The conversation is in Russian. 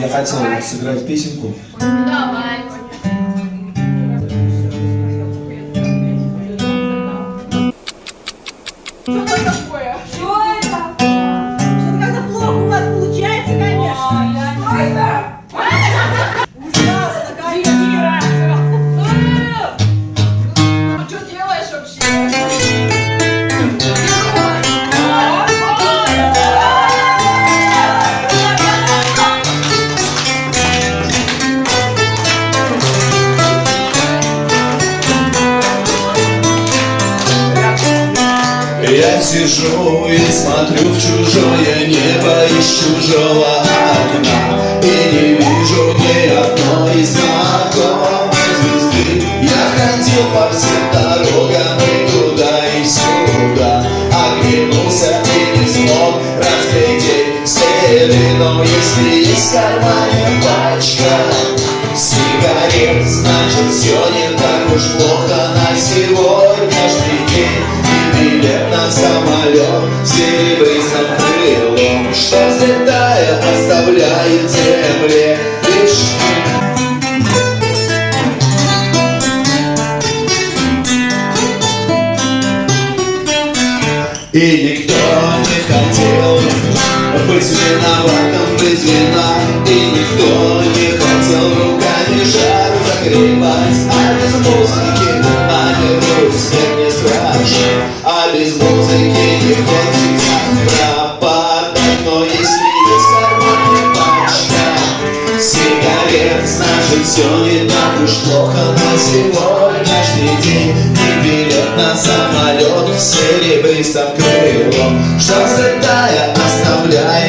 Я хотел сыграть песенку. Давай. Что такое? Я сижу и смотрю в чужое небо из чужого окна. И не вижу ни одной знакомой звезды Я ходил по всем дорогам и туда и сюда. Оглянулся и не смог разглядеть следы Но если есть в кармане пачка сигарет Значит все не так уж плохо на сегодняшний день билет на самолет серебристым крылом Что взлетая оставляет земле лишь И никто не хотел быть виноватым без вина. И никто не хотел руками жар загребать. А без музыки снег не А без музыки не хочется пропадать Но если есть в кармане пачка сигарет Значит все не так уж плохо на сегодняшний день. И билет на самолет с серебристым крылом Что взлетая оставляет